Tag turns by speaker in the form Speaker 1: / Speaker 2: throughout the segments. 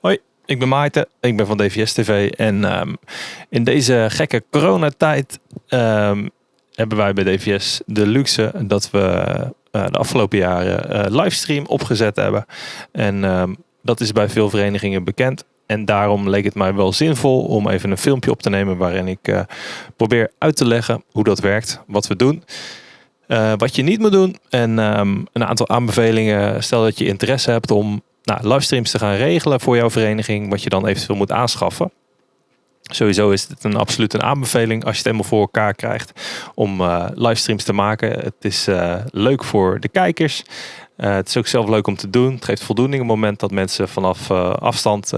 Speaker 1: Hoi, ik ben Maarten. Ik ben van DVS TV. En ehm, in deze gekke coronatijd um, hebben wij bij DVS de luxe dat we uh, de afgelopen jaren uh, livestream opgezet hebben. En um, dat is bij veel verenigingen bekend. En daarom leek het mij wel zinvol om even een filmpje op te nemen waarin ik uh, probeer uit te leggen hoe dat werkt, wat we doen. Wat je niet moet doen en een aantal aanbevelingen. Stel dat je interesse hebt om nou, livestreams te gaan regelen voor jouw vereniging, wat je dan eventueel moet aanschaffen. Sowieso is het een absoluut een aanbeveling als je het helemaal voor elkaar krijgt om uh, livestreams te maken. Het is uh, leuk voor de kijkers. Uh, het is ook zelf leuk om te doen. Het geeft voldoening op het moment dat mensen vanaf afstand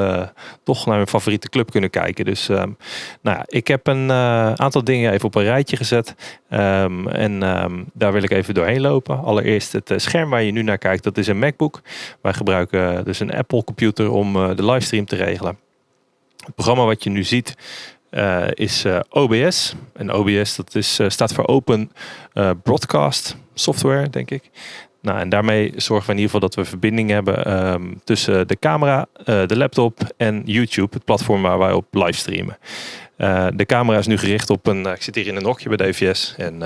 Speaker 1: toch naar hun favoriete club kunnen kijken. Dus um, nou ja, ik heb een aantal dingen even op een rijtje gezet. Um, en um, daar wil ik even doorheen lopen. Allereerst het scherm waar je nu naar kijkt, dat is een MacBook. Wij gebruiken dus een Apple computer om de livestream te regelen. Het programma wat je nu ziet uh, is uh, OBS. En OBS dat is, uh, staat voor Open Broadcast Software, denk ik. Nou, en daarmee zorgen we in ieder geval dat we verbinding hebben um, tussen de camera, de laptop en YouTube, het platform waar wij op livestreamen. de camera is nu gericht op een, ik zit hier in een hokje bij DVS. En,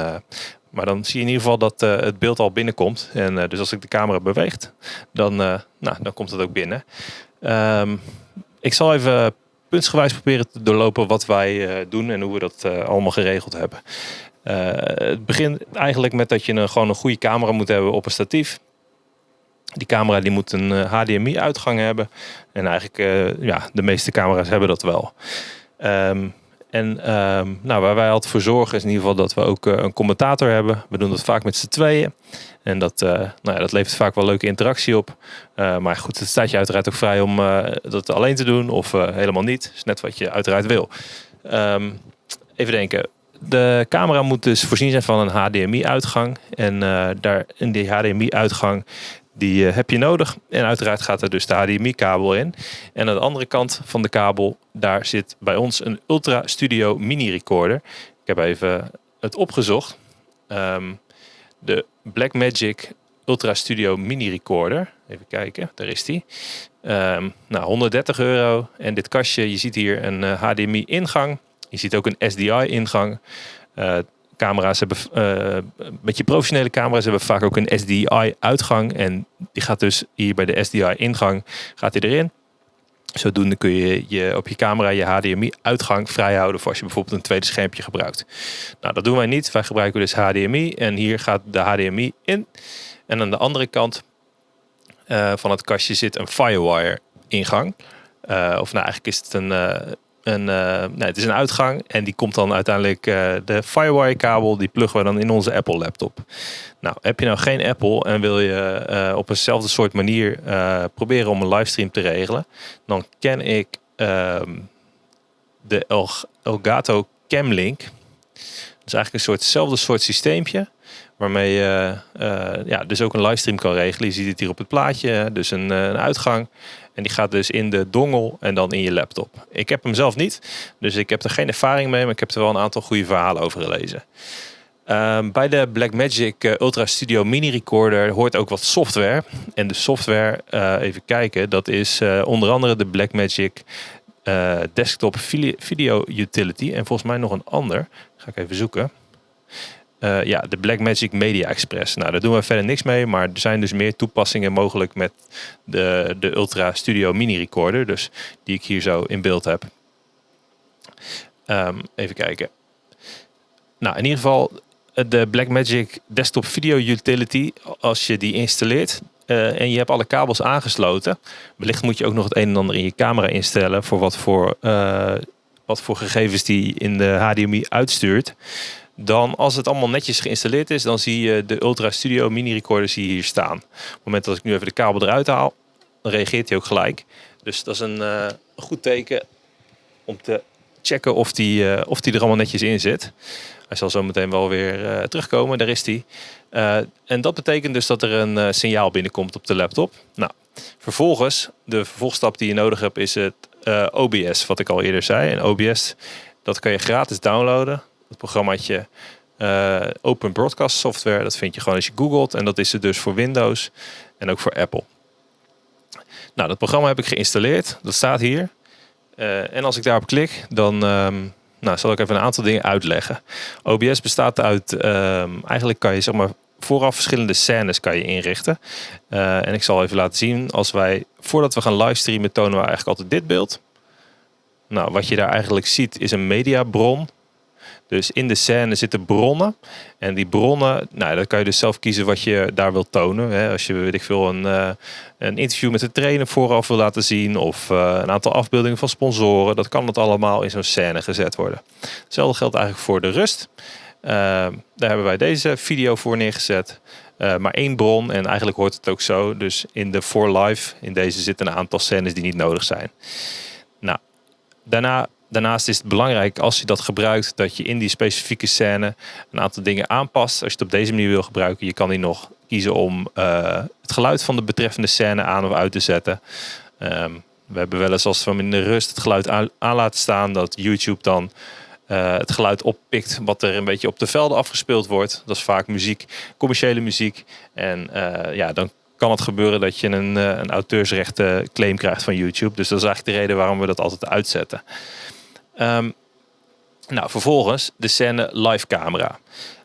Speaker 1: maar dan zie je in ieder geval dat het beeld al binnenkomt. En dus als ik de camera beweegt, dan, nou, dan komt het ook binnen. Um, ik zal even puntsgewijs proberen te doorlopen wat wij uh, doen en hoe we dat uh, allemaal geregeld hebben. Uh, het begint eigenlijk met dat je een, gewoon een goede camera moet hebben op een statief. Die camera die moet een HDMI uitgang hebben. En eigenlijk, ja, de meeste camera's hebben dat wel. Um, en um, nou, waar wij altijd voor zorgen is in ieder geval dat we ook uh, een commentator hebben. We doen dat vaak met z'n tweeën. En dat, uh, nou ja, dat levert vaak wel leuke interactie op. Uh, maar goed, het staat je uiteraard ook vrij om dat alleen te doen of helemaal niet. Is net wat je uiteraard wil. Um, even denken. De camera moet dus voorzien zijn van een HDMI-uitgang. En daar in die HDMI-uitgang die heb je nodig. En uiteraard gaat er dus de HDMI-kabel in. En aan de andere kant van de kabel, daar zit bij ons een Ultra Studio Mini Recorder. Ik heb even het opgezocht. Um, de Blackmagic Ultra Studio Mini Recorder. Even kijken, daar is die. Um, nou, 130 euro. En dit kastje, je ziet hier een HDMI ingang. Je ziet ook een SDI ingang. Uh, camera's hebben, uh, met je professionele camera's hebben vaak ook een SDI uitgang. En die gaat dus hier bij de SDI ingang gaat die erin. Zodoende kun je, je op je camera je HDMI uitgang vrijhouden voor als je bijvoorbeeld een tweede schermpje gebruikt. Nou, dat doen wij niet. Wij gebruiken dus HDMI en hier gaat de HDMI in. En aan de andere kant uh, van het kastje zit een Firewire ingang. Uh, of nou, eigenlijk is het een, een, uh, het is een uitgang en die komt dan uiteindelijk uh, de Firewire kabel, die pluggen we dan in onze Apple laptop. Nou, heb je nou geen Apple en wil je uh, op eenzelfde soort manier proberen om een livestream te regelen, dan ken ik ehm, de El Elgato Camlink. Dat is eigenlijk een soortzelfde soort systeempje. Waarmee je ja, dus ook een livestream kan regelen. Je ziet het hier op het plaatje. Dus een, een uitgang. En die gaat dus in de dongel en dan in je laptop. Ik heb hem zelf niet, dus ik heb er geen ervaring mee, maar ik heb er wel een aantal goede verhalen over gelezen. Um, bij de Blackmagic uh, Ultra Studio Mini Recorder hoort ook wat software. En de software, uh, even kijken, dat is uh, onder andere de Blackmagic Desktop Video Utility. En volgens mij nog een ander. Ga ik even zoeken. Uh, ja, de Blackmagic Media Express. Nou, daar doen we verder niks mee, maar er zijn dus meer toepassingen mogelijk met de, de Ultra Studio Mini Recorder, dus die ik hier zo in beeld heb. Um, even kijken. Nou, in ieder geval de Blackmagic Desktop Video Utility, als je die installeert uh, en je hebt alle kabels aangesloten, wellicht moet je ook nog het een en ander in je camera instellen voor wat voor, wat voor gegevens die in de HDMI uitstuurt. Dan als het allemaal netjes geïnstalleerd is, dan zie je de Ultra Studio mini recorder zie hier staan. Op het moment dat ik nu even de kabel eruit haal, dan reageert hij ook gelijk. Dus dat is een uh, goed teken om te checken of die, uh, of die er allemaal netjes in zit. Hij zal zo meteen wel weer uh, terugkomen, daar is hij. en dat betekent dus dat er een signaal binnenkomt op de laptop. Nou, vervolgens, de vervolgstap die je nodig hebt is het OBS, wat ik al eerder zei. En OBS, dat kan je gratis downloaden het programmaatje uh, Open Broadcast Software. Dat vind je gewoon als je googelt. En dat is het dus voor Windows en ook voor Apple. Nou, dat programma heb ik geïnstalleerd. Dat staat hier. Eh, en als ik daarop klik, dan ehm, nou, zal ik even een aantal dingen uitleggen. OBS bestaat uit, ehm, eigenlijk kan je zeg maar vooraf verschillende scènes kan je inrichten. Eh, en ik zal even laten zien, als wij, voordat we gaan livestreamen, tonen we eigenlijk altijd dit beeld. Nou, wat je daar eigenlijk ziet is een mediabron. Dus in de scène zitten bronnen. En die bronnen, nou, dan kan je dus zelf kiezen wat je daar wilt tonen. Hè. Als je, weet ik veel, een, uh, een interview met de trainer vooraf wil laten zien. Of uh, een aantal afbeeldingen van sponsoren. Dat kan dat allemaal in zo'n scène gezet worden. Hetzelfde geldt eigenlijk voor de rust. Uh, daar hebben wij deze video voor neergezet. maar één bron en eigenlijk hoort het ook zo. Dus in de For Live, in deze zitten een aantal scènes die niet nodig zijn. Nou, daarna Daarnaast is het belangrijk als je dat gebruikt dat je in die specifieke scène een aantal dingen aanpast. Als je het op deze manier wil gebruiken, je kan hier nog kiezen om uh, het geluid van de betreffende scène aan of uit te zetten. Um, we hebben wel eens als we in de rust het geluid aan, laten staan, dat YouTube dan uh, het geluid oppikt wat er een beetje op de velden afgespeeld wordt. Dat is vaak muziek, commerciële muziek. En uh, ja, dan kan het gebeuren dat je een, een auteursrechten claim krijgt van YouTube. Dus dat is eigenlijk de reden waarom we dat altijd uitzetten. Um, nou, vervolgens de scène live camera.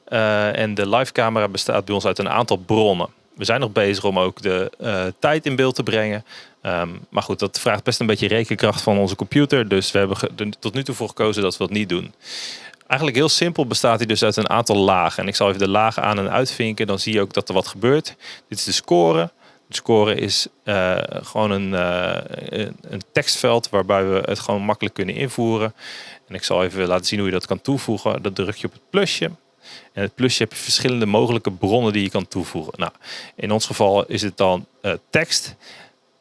Speaker 1: Uh, en de live camera bestaat bij ons uit een aantal bronnen. We zijn nog bezig om ook de uh, tijd in beeld te brengen. Um, maar goed, dat vraagt best een beetje rekenkracht van onze computer. Dus we hebben tot nu toe voor gekozen dat we dat niet doen. Eigenlijk heel simpel bestaat hij dus uit een aantal lagen. En ik zal even de lagen aan en uitvinken. Dan zie je ook dat er wat gebeurt. Dit is de score. De score is uh, gewoon een, uh, een tekstveld waarbij we het gewoon makkelijk kunnen invoeren. En ik zal even laten zien hoe je dat kan toevoegen. Dat druk je op het plusje. En het plusje heb je verschillende mogelijke bronnen die je kan toevoegen. Nou, in ons geval is het dan uh, tekst.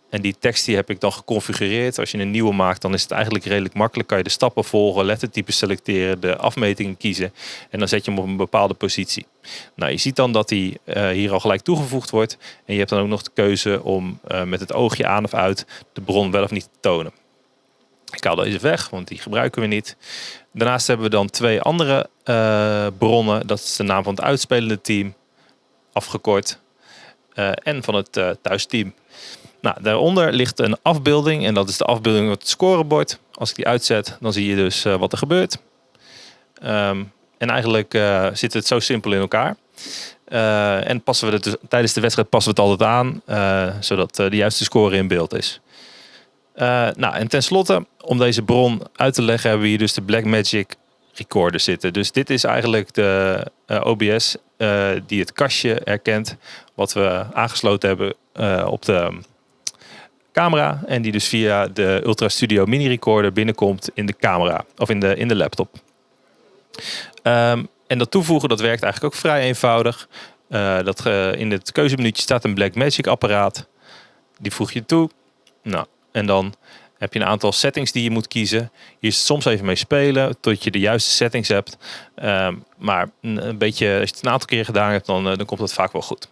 Speaker 1: En die tekst die heb ik dan geconfigureerd. Als je een nieuwe maakt, dan is het eigenlijk redelijk makkelijk. Kan je de stappen volgen, lettertypes selecteren, de afmetingen kiezen. En dan zet je hem op een bepaalde positie. Nou, je ziet dan dat die uh, hier al gelijk toegevoegd wordt. En je hebt dan ook nog de keuze om uh, met het oogje aan of uit de bron wel of niet te tonen. Ik haal deze weg, want die gebruiken we niet. Daarnaast hebben we dan twee andere uh, bronnen. Dat is de naam van het uitspelende team, afgekort. en van het thuisteam. Nou, daaronder ligt een afbeelding en dat is de afbeelding op het scorebord. Als ik die uitzet, dan zie je dus uh, wat er gebeurt. Um, en eigenlijk uh, zit het zo simpel in elkaar. Uh, en passen we het dus, tijdens de wedstrijd passen we het altijd aan, zodat de juiste score in beeld is. nou, en tenslotte, om deze bron uit te leggen, hebben we hier dus de Blackmagic recorder zitten. Dus dit is eigenlijk de OBS die het kastje herkent, wat we aangesloten hebben op de camera. En die dus via de Ultra Studio Mini Recorder binnenkomt in de camera of in de, in de laptop. Um, en dat toevoegen dat werkt eigenlijk ook vrij eenvoudig. Uh, dat, uh, in het keuzemenuutje staat een Blackmagic apparaat. Die voeg je toe. Nou, en dan heb je een aantal settings die je moet kiezen. Hier soms even mee spelen tot je de juiste settings hebt. Um, maar een beetje, als je het een aantal keer gedaan hebt, dan, uh, dan komt het vaak wel goed.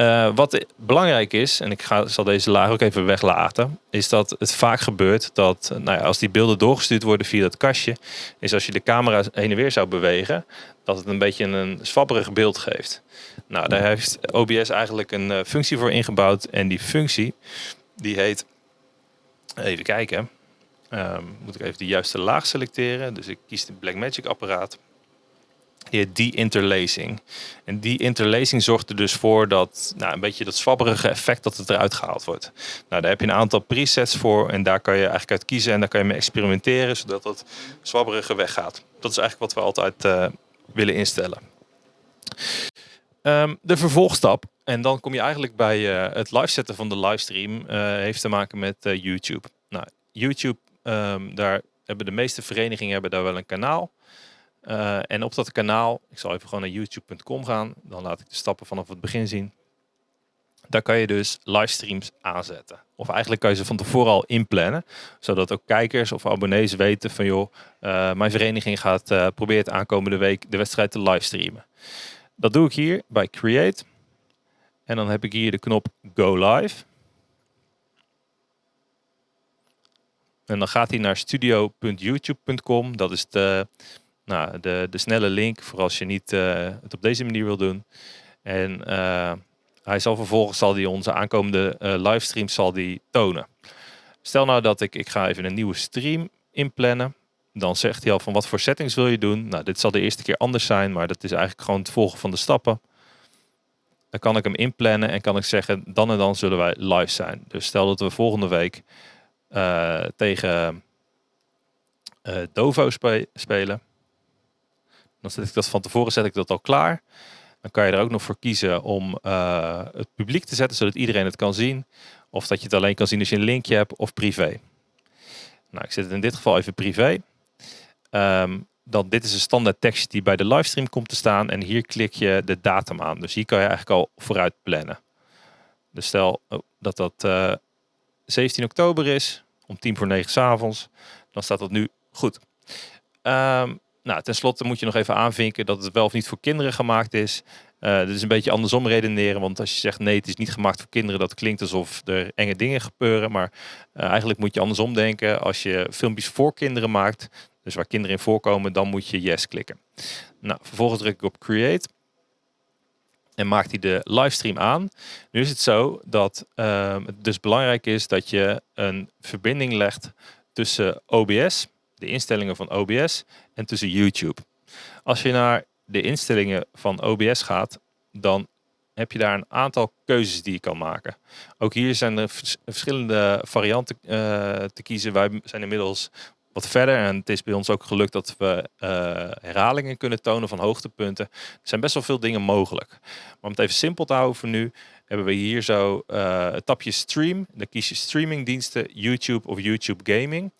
Speaker 1: Uh, wat belangrijk is, en ik ga, zal deze laag ook even weglaten, is dat het vaak gebeurt dat nou ja, als die beelden doorgestuurd worden via dat kastje, is als je de camera heen en weer zou bewegen, dat het een beetje een zwabberig beeld geeft. Nou, daar heeft OBS eigenlijk een uh, functie voor ingebouwd en die functie die heet, even kijken, um, moet ik even de juiste laag selecteren. Dus ik kies de Blackmagic apparaat heet de-interlacing. En die interlacing zorgt er dus voor dat nou, een beetje dat zwabberige effect dat het eruit gehaald wordt. Nou, daar heb je een aantal presets voor en daar kan je eigenlijk uit kiezen en daar kan je mee experimenteren zodat dat zwabberige weggaat. Dat is eigenlijk wat we altijd uh, willen instellen. Um, de vervolgstap, en dan kom je eigenlijk bij uh, het live zetten van de livestream, uh, heeft te maken met YouTube. Nou, YouTube, um, daar hebben de meeste verenigingen hebben daar wel een kanaal. Uh, en op dat kanaal, ik zal even gewoon naar youtube.com gaan, dan laat ik de stappen vanaf het begin zien. Daar kan je dus livestreams aanzetten. Of eigenlijk kan je ze van tevoren al inplannen, zodat ook kijkers of abonnees weten van joh, uh, mijn vereniging gaat uh, probeert aankomende week de wedstrijd te livestreamen. Dat doe ik hier bij Create. En dan heb ik hier de knop Go Live. En dan gaat hij naar studio.youtube.com. Dat is de nou, de, de snelle link voor als je niet uh, het op deze manier wil doen. En uh, Hij zal vervolgens zal die onze aankomende uh, livestreams zal die tonen. Stel nou dat ik, ik ga even een nieuwe stream inplannen. Dan zegt hij al van wat voor settings wil je doen. Nou, dit zal de eerste keer anders zijn, maar dat is eigenlijk gewoon het volgen van de stappen. Dan kan ik hem inplannen en kan ik zeggen, dan en dan zullen wij live zijn. Dus stel dat we volgende week tegen Dovo spe spelen. Dan zet ik dat van tevoren zet ik dat al klaar. Dan kan je er ook nog voor kiezen om uh, het publiek te zetten, zodat iedereen het kan zien. Of dat je het alleen kan zien als je een linkje hebt of privé. Nou, ik zet het in dit geval even privé. Um, dan dit is een standaard tekst die bij de livestream komt te staan. En hier klik je de datum aan. Dus hier kan je eigenlijk al vooruit plannen. Dus stel oh, dat dat uh, 17 oktober is, om tien voor negen s avonds. Dan staat dat nu goed. Um, nou, ten slotte moet je nog even aanvinken dat het wel of niet voor kinderen gemaakt is. Uh, dit is een beetje andersom redeneren, want als je zegt nee, het is niet gemaakt voor kinderen, dat klinkt alsof er enge dingen gebeuren. Maar uh, eigenlijk moet je andersom denken. Als je filmpjes voor kinderen maakt, dus waar kinderen in voorkomen, dan moet je yes klikken. Nou, vervolgens druk ik op create. En maakt hij de livestream aan. Nu is het zo dat uh, het dus belangrijk is dat je een verbinding legt tussen OBS, de instellingen van OBS, en tussen YouTube. Als je naar de instellingen van OBS gaat, dan heb je daar een aantal keuzes die je kan maken. Ook hier zijn er verschillende varianten uh, te kiezen. Wij zijn inmiddels wat verder. En het is bij ons ook gelukt dat we uh, herhalingen kunnen tonen van hoogtepunten. Er zijn best wel veel dingen mogelijk. Maar om het even simpel te houden voor nu, hebben we hier zo uh, het tapje stream. Dan kies je streamingdiensten, YouTube of YouTube Gaming.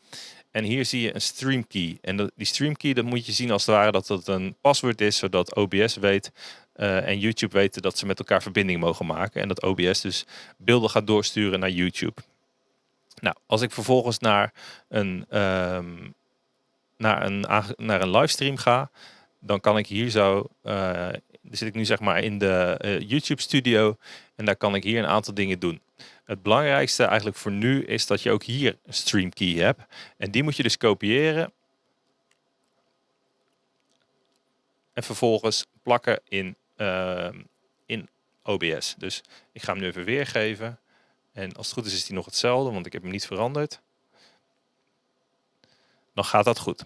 Speaker 1: En hier zie je een stream key. En dat, die stream key dat moet je zien als het ware dat het een paswoord is, zodat OBS weet uh, en YouTube weten dat ze met elkaar verbinding mogen maken. En dat OBS dus beelden gaat doorsturen naar YouTube. Nou, als ik vervolgens naar een, um, naar een, naar een livestream ga, dan kan ik hier zo, uh, zit ik nu zeg maar in de uh, YouTube studio en daar kan ik hier een aantal dingen doen. Het belangrijkste eigenlijk voor nu is dat je ook hier een stream key hebt. En die moet je dus kopiëren. En vervolgens plakken in, uh, in OBS. Dus ik ga hem nu even weergeven. En als het goed is, is die nog hetzelfde, want ik heb hem niet veranderd. Dan gaat dat goed.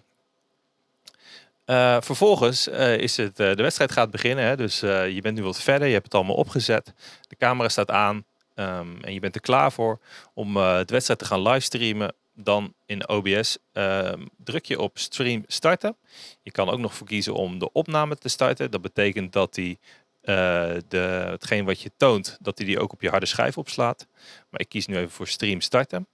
Speaker 1: Uh, vervolgens uh, is het, uh, de wedstrijd gaat beginnen. Hè, dus je bent nu wat verder, je hebt het allemaal opgezet. De camera staat aan um, en je bent er klaar voor om de wedstrijd te gaan livestreamen. Dan in OBS ehm, druk je op stream starten. Je kan ook nog voor kiezen om de opname te starten. Dat betekent dat die uh, de, hetgeen wat je toont, dat hij die ook op je harde schijf opslaat. Maar ik kies nu even voor stream starten.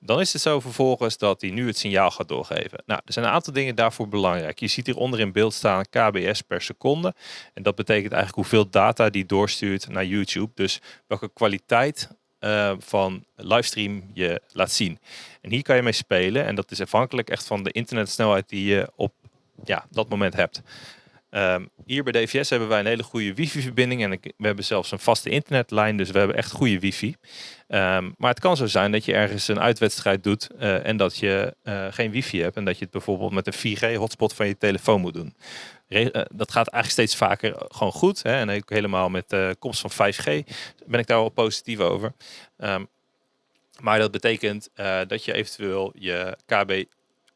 Speaker 1: Dan is het zo vervolgens dat hij nu het signaal gaat doorgeven. Nou, er zijn een aantal dingen daarvoor belangrijk. Je ziet hieronder in beeld staan kbs per seconde. En dat betekent eigenlijk hoeveel data die doorstuurt naar YouTube. Dus welke kwaliteit uh, van livestream je laat zien. En hier kan je mee spelen. En dat is afhankelijk echt van de internetsnelheid die je op ja, dat moment hebt. Um, hier bij DVS hebben wij een hele goede wifi-verbinding en we hebben zelfs een vaste internetlijn, dus we hebben echt goede wifi. Um, maar het kan zo zijn dat je ergens een uitwedstrijd doet uh, en dat je uh, geen wifi hebt en dat je het bijvoorbeeld met een 4G-hotspot van je telefoon moet doen. Re uh, dat gaat eigenlijk steeds vaker gewoon goed hè? en ook helemaal met de komst van 5G ben ik daar wel positief over. Um, maar dat betekent dat je eventueel je KB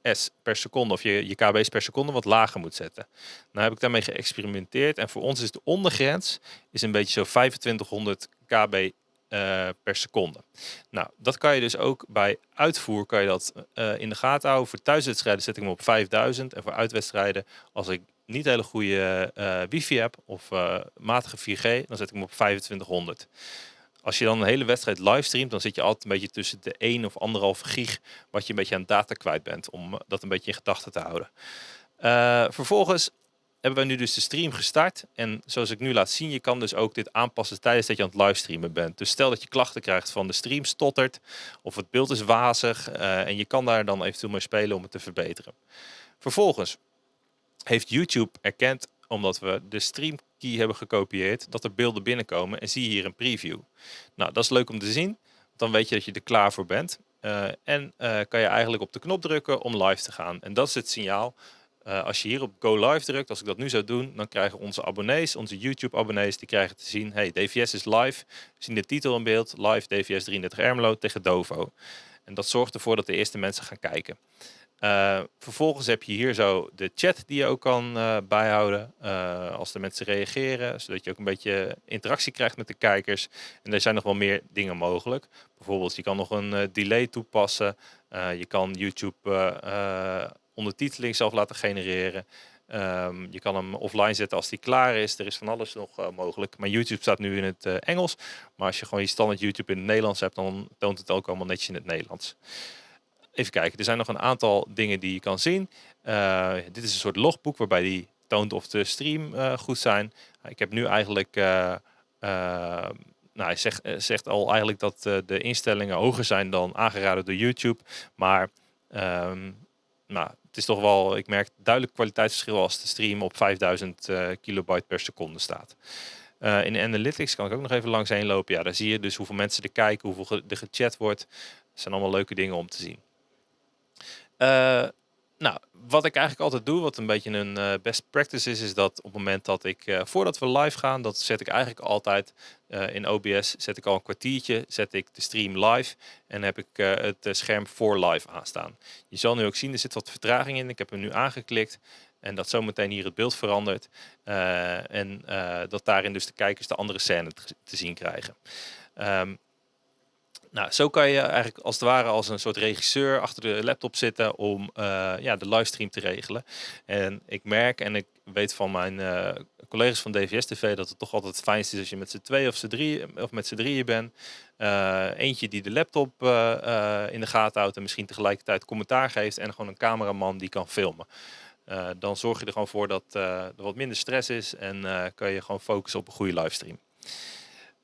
Speaker 1: S per seconde of je, je kb's per seconde wat lager moet zetten. Nou heb ik daarmee geëxperimenteerd en voor ons is de ondergrens is een beetje zo 2500 kb uh, per seconde. Nou, dat kan je dus ook bij uitvoer kan je dat uh, in de gaten houden. Voor thuiswedstrijden zet ik hem op 5000 en voor uitwedstrijden als ik niet hele goede uh, wifi heb of matige 4G, dan zet ik hem op 2500 als je dan een hele wedstrijd livestreamt, dan zit je altijd een beetje tussen de 1 of 1,5 gig wat je een beetje aan data kwijt bent, om dat een beetje in gedachten te houden. Uh, vervolgens hebben we nu dus de stream gestart. En zoals ik nu laat zien, je kan dus ook dit aanpassen tijdens dat je aan het livestreamen bent. Dus stel dat je klachten krijgt van de stream stottert of het beeld is wazig. Uh, en je kan daar dan eventueel mee spelen om het te verbeteren. Vervolgens heeft YouTube erkend, omdat we de stream key hebben gekopieerd, dat er beelden binnenkomen en zie hier een preview. Nou, dat is leuk om te zien. Dan weet je dat je er klaar voor bent. Uh, en uh, kan je eigenlijk op de knop drukken om live te gaan. En dat is het signaal Uh, als je hier op Go Live drukt, als ik dat nu zou doen, dan krijgen onze abonnees, onze YouTube abonnees, die krijgen te zien, hey, DVS is live. Zien de titel in beeld, live DVS 33 Ermelo tegen Dovo. En dat zorgt ervoor dat de eerste mensen gaan kijken. Uh, vervolgens heb je hier zo de chat die je ook kan uh, bijhouden uh, als de mensen reageren, zodat je ook een beetje interactie krijgt met de kijkers. En er zijn nog wel meer dingen mogelijk. Bijvoorbeeld je kan nog een delay toepassen. je kan YouTube ondertiteling zelf laten genereren. Um, je kan hem offline zetten als die klaar is. Er is van alles nog mogelijk. Maar YouTube staat nu in het Engels. Maar als je gewoon je standaard YouTube in het Nederlands hebt, dan toont het ook allemaal netjes in het Nederlands. Even kijken, er zijn nog een aantal dingen die je kan zien. Uh, dit is een soort logboek waarbij die toont of de stream uh, goed zijn. Ik heb nu eigenlijk, uh, nou hij zegt, zegt, al eigenlijk dat de instellingen hoger zijn dan aangeraden door YouTube. Maar um, nou, het is toch wel, ik merk duidelijk kwaliteitsverschil als de stream op 5000 kilobyte per seconde staat. Uh, in Analytics kan ik ook nog even langs heen lopen. Ja, daar zie je dus hoeveel mensen er kijken, hoeveel er gechat wordt. Dat zijn allemaal leuke dingen om te zien. Uh, nou, wat ik eigenlijk altijd doe, wat een beetje een uh, best practice is, is dat op het moment dat ik, uh, voordat we live gaan, dat zet ik eigenlijk altijd in OBS, zet ik al een kwartiertje, zet ik de stream live en heb ik het scherm voor live aanstaan. Je zal nu ook zien, er zit wat vertraging in. Ik heb hem nu aangeklikt en dat zometeen hier het beeld verandert. en dat daarin dus de kijkers de andere scène te, zien krijgen. Um, nou, zo kan je eigenlijk als het ware als een soort regisseur achter de laptop zitten om uh, ja, de livestream te regelen. En ik merk en ik weet van mijn uh, collega's van DVS TV dat het toch altijd het fijnst is als je met z'n twee of, z'n drie, of met z'n drieën bent. Uh, eentje die de laptop in de gaten houdt en misschien tegelijkertijd commentaar geeft en gewoon een cameraman die kan filmen. dan zorg je er gewoon voor dat er wat minder stress is en kan je gewoon focussen op een goede livestream.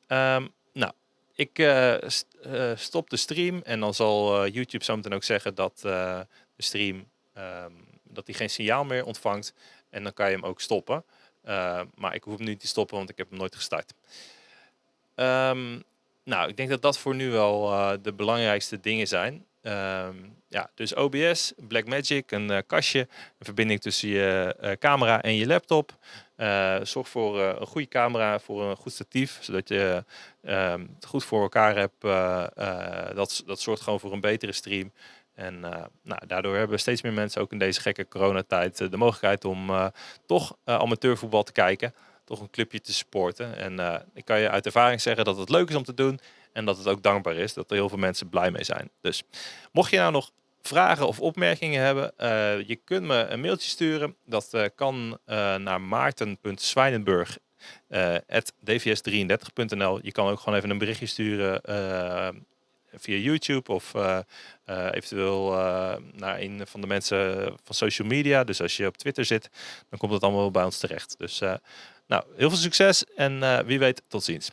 Speaker 1: Nou, ik uh, stop de stream en dan zal uh, YouTube zometeen ook zeggen dat de stream um, dat hij geen signaal meer ontvangt. En dan kan je hem ook stoppen. maar ik hoef hem niet te stoppen, want ik heb hem nooit gestart. Um, nou, ik denk dat dat voor nu wel de belangrijkste dingen zijn. Um, ja, dus OBS, Blackmagic, een kastje, een verbinding tussen je camera en je laptop. Uh, zorg voor een goede camera, voor een goed statief, zodat je um, het goed voor elkaar hebt. dat, dat zorgt gewoon voor een betere stream. En nou, daardoor hebben steeds meer mensen ook in deze gekke coronatijd de mogelijkheid om toch amateurvoetbal te kijken. Toch een clubje te supporten. En ik kan je uit ervaring zeggen dat het leuk is om te doen. En dat het ook dankbaar is, dat er heel veel mensen blij mee zijn. Dus mocht je nou nog vragen of opmerkingen hebben, uh, je kunt me een mailtje sturen. Dat uh, kan uh, naar maarten.zwijnenburg.dvs33.nl. Je kan ook gewoon even een berichtje sturen via YouTube of eventueel naar een van de mensen van social media. Dus als je op Twitter zit, dan komt het allemaal bij ons terecht. Dus nou, heel veel succes en wie weet, tot ziens.